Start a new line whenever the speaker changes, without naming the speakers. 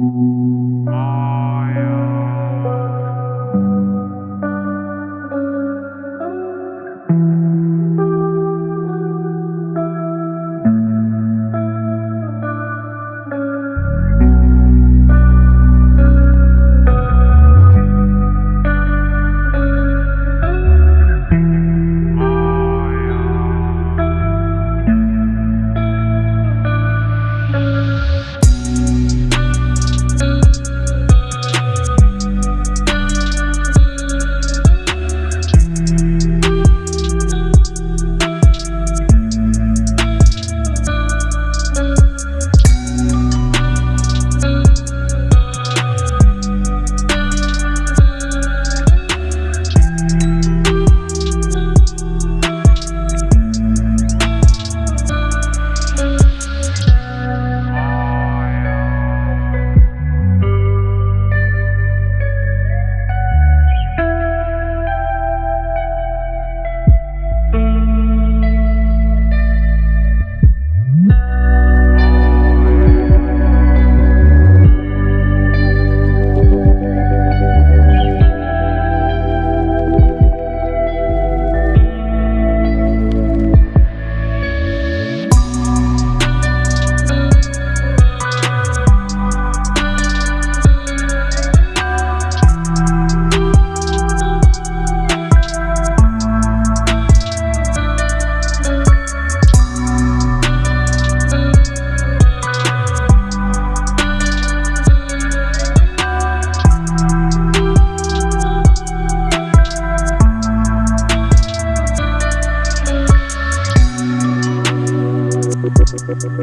Mm-hmm. Música